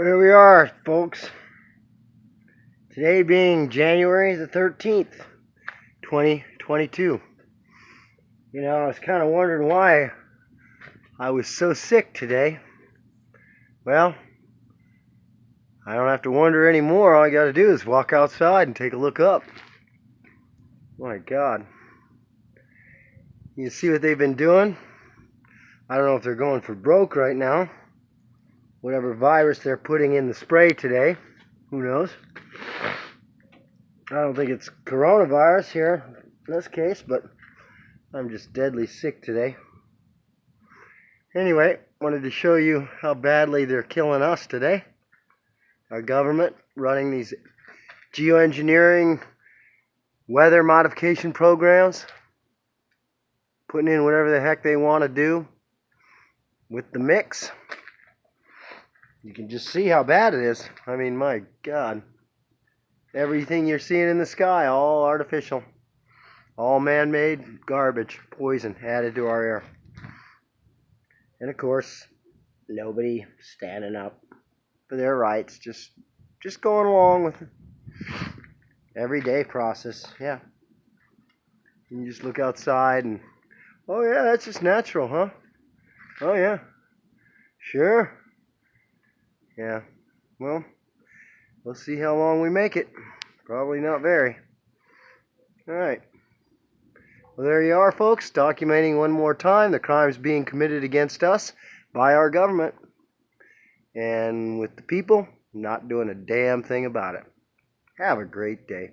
Here we are, folks. Today being January the 13th, 2022. You know, I was kind of wondering why I was so sick today. Well, I don't have to wonder anymore. All I got to do is walk outside and take a look up. My God. You see what they've been doing? I don't know if they're going for broke right now. Whatever virus they're putting in the spray today. Who knows? I don't think it's coronavirus here in this case, but I'm just deadly sick today. Anyway, wanted to show you how badly they're killing us today. Our government running these geoengineering weather modification programs, putting in whatever the heck they want to do with the mix. You can just see how bad it is. I mean, my God. Everything you're seeing in the sky, all artificial. All man-made garbage, poison added to our air. And of course, nobody standing up for their rights, just just going along with everyday process. Yeah. You just look outside and oh yeah, that's just natural, huh? Oh yeah. Sure. Yeah. Well, we'll see how long we make it. Probably not very. All right. Well, there you are, folks, documenting one more time the crimes being committed against us by our government. And with the people not doing a damn thing about it. Have a great day.